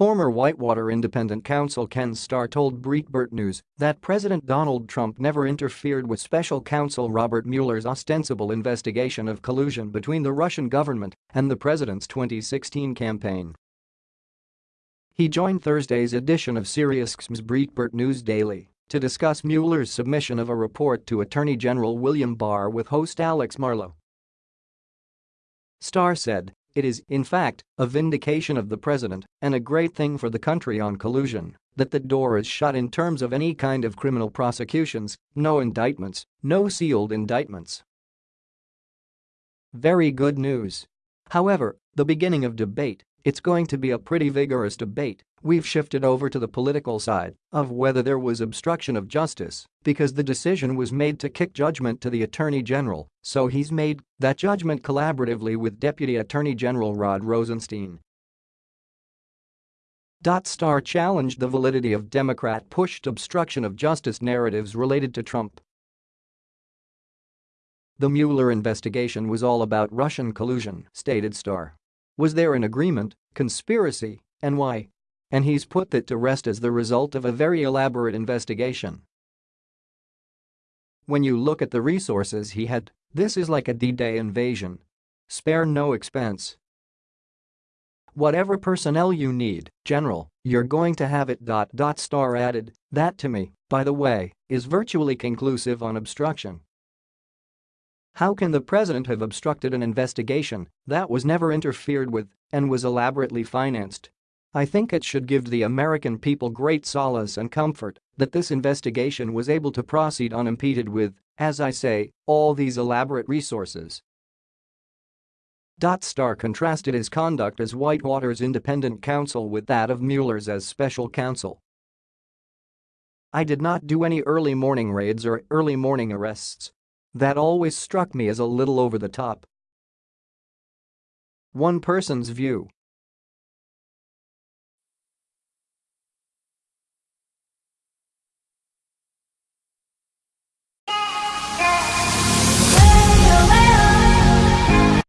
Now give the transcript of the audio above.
Former Whitewater Independent Counsel Ken Starr told Breitbart News that President Donald Trump never interfered with special counsel Robert Mueller's ostensible investigation of collusion between the Russian government and the president's 2016 campaign. He joined Thursday's edition of SiriusXM's Breitbart News Daily to discuss Mueller's submission of a report to Attorney General William Barr with host Alex Marlow. Starr said it is, in fact, a vindication of the president and a great thing for the country on collusion that the door is shut in terms of any kind of criminal prosecutions, no indictments, no sealed indictments. Very good news. However, the beginning of debate, it's going to be a pretty vigorous debate We've shifted over to the political side of whether there was obstruction of justice because the decision was made to kick judgment to the Attorney General, so he's made that judgment collaboratively with Deputy Attorney General Rod Rosenstein. Starr challenged the validity of Democrat-pushed obstruction of justice narratives related to Trump. The Mueller investigation was all about Russian collusion, stated Starr. Was there an agreement, conspiracy, and why? and he's put that to rest as the result of a very elaborate investigation. When you look at the resources he had, this is like a D-Day invasion. Spare no expense. Whatever personnel you need, General, you're going to have it. Dot, dot, Starr added, that to me, by the way, is virtually conclusive on obstruction. How can the president have obstructed an investigation that was never interfered with and was elaborately financed I think it should give the American people great solace and comfort that this investigation was able to proceed unimpeded with, as I say, all these elaborate resources. Starr contrasted his conduct as Whitewater's independent counsel with that of Mueller's as special counsel. I did not do any early morning raids or early morning arrests. That always struck me as a little over the top. One person's view